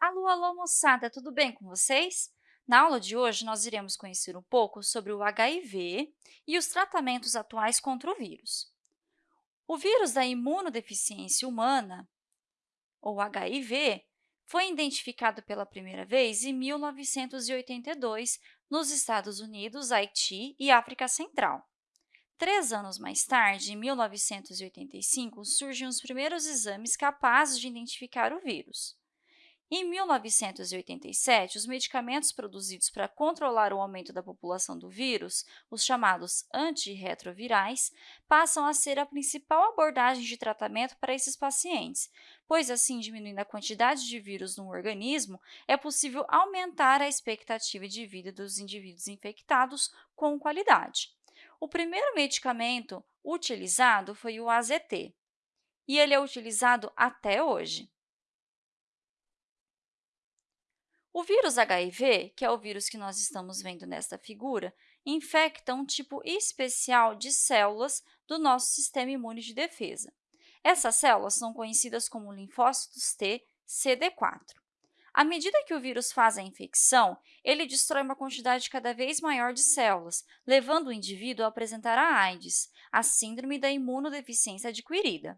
Alô, alô, moçada, tudo bem com vocês? Na aula de hoje, nós iremos conhecer um pouco sobre o HIV e os tratamentos atuais contra o vírus. O vírus da imunodeficiência humana, ou HIV, foi identificado pela primeira vez em 1982 nos Estados Unidos, Haiti e África Central. Três anos mais tarde, em 1985, surgem os primeiros exames capazes de identificar o vírus. Em 1987, os medicamentos produzidos para controlar o aumento da população do vírus, os chamados antirretrovirais, passam a ser a principal abordagem de tratamento para esses pacientes, pois assim, diminuindo a quantidade de vírus no organismo, é possível aumentar a expectativa de vida dos indivíduos infectados com qualidade. O primeiro medicamento utilizado foi o AZT, e ele é utilizado até hoje. O vírus HIV, que é o vírus que nós estamos vendo nesta figura, infecta um tipo especial de células do nosso sistema imune de defesa. Essas células são conhecidas como linfócitos T CD4. À medida que o vírus faz a infecção, ele destrói uma quantidade cada vez maior de células, levando o indivíduo a apresentar a AIDS, a síndrome da imunodeficiência adquirida.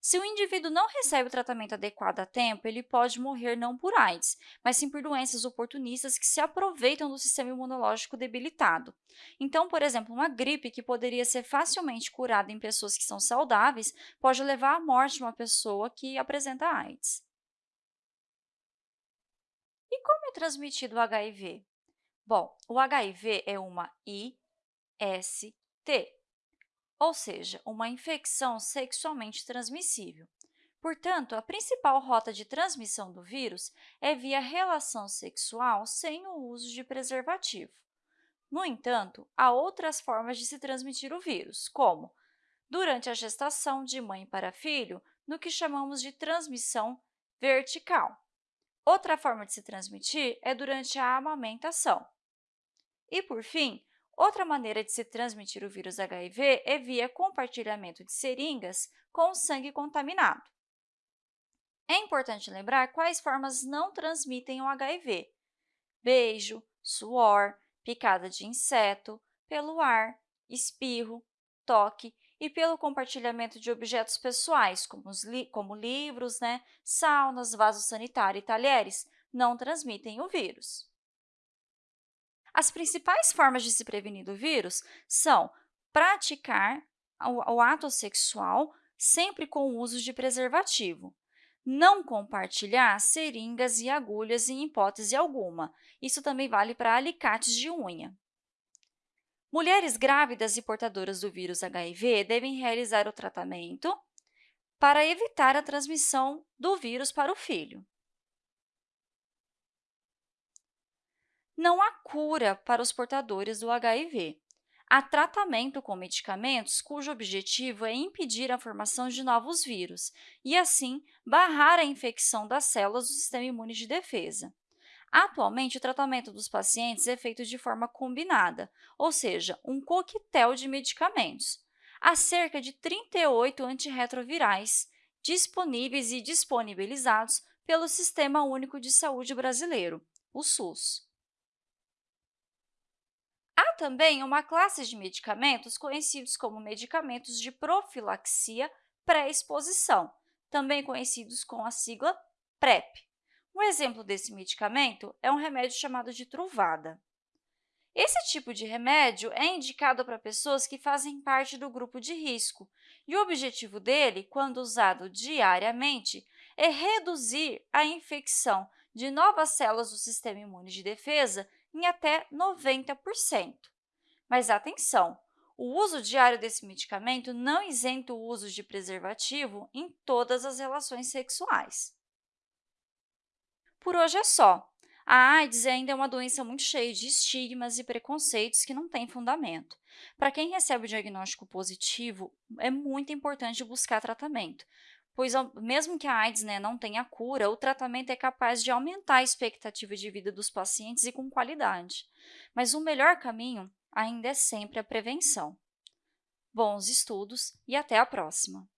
Se o indivíduo não recebe o tratamento adequado a tempo, ele pode morrer não por AIDS, mas sim por doenças oportunistas que se aproveitam do sistema imunológico debilitado. Então, por exemplo, uma gripe que poderia ser facilmente curada em pessoas que são saudáveis pode levar à morte de uma pessoa que apresenta AIDS. E como é transmitido o HIV? Bom, o HIV é uma IST, ou seja, uma infecção sexualmente transmissível. Portanto, a principal rota de transmissão do vírus é via relação sexual sem o uso de preservativo. No entanto, há outras formas de se transmitir o vírus, como durante a gestação de mãe para filho, no que chamamos de transmissão vertical. Outra forma de se transmitir é durante a amamentação. E, por fim, outra maneira de se transmitir o vírus HIV é via compartilhamento de seringas com sangue contaminado. É importante lembrar quais formas não transmitem o HIV. Beijo, suor, picada de inseto, pelo ar, espirro, toque e pelo compartilhamento de objetos pessoais, como, li como livros, né, saunas, vasos sanitários e talheres, não transmitem o vírus. As principais formas de se prevenir do vírus são praticar o, ato sexual sempre com o uso de preservativo, não compartilhar seringas e agulhas em hipótese alguma. Isso também vale para alicates de unha. Mulheres grávidas e portadoras do vírus HIV devem realizar o tratamento para evitar a transmissão do vírus para o filho. Não há cura para os portadores do HIV. Há tratamento com medicamentos cujo objetivo é impedir a formação de novos vírus e, assim, barrar a infecção das células do sistema imune de defesa. Atualmente, o tratamento dos pacientes é feito de forma combinada, ou seja, um coquetel de medicamentos. Há cerca de 38 antirretrovirais disponíveis e disponibilizados pelo Sistema Único de Saúde Brasileiro, o SUS. Também uma classe de medicamentos conhecidos como medicamentos de profilaxia pré-exposição, também conhecidos com a sigla PrEP. Um exemplo desse medicamento é um remédio chamado de Truvada. Esse tipo de remédio é indicado para pessoas que fazem parte do grupo de risco, e o objetivo dele, quando usado diariamente, é reduzir a infecção de novas células do sistema imune de defesa em até 90%. Mas atenção! O uso diário desse medicamento não isenta o uso de preservativo em todas as relações sexuais. Por hoje é só. A AIDS ainda é uma doença muito cheia de estigmas e preconceitos que não têm fundamento. Para quem recebe o diagnóstico positivo, é muito importante buscar tratamento, pois mesmo que a AIDS né, não tenha cura, o tratamento é capaz de aumentar a expectativa de vida dos pacientes e com qualidade. Mas o melhor caminho ainda é sempre a prevenção. Bons estudos e até a próxima!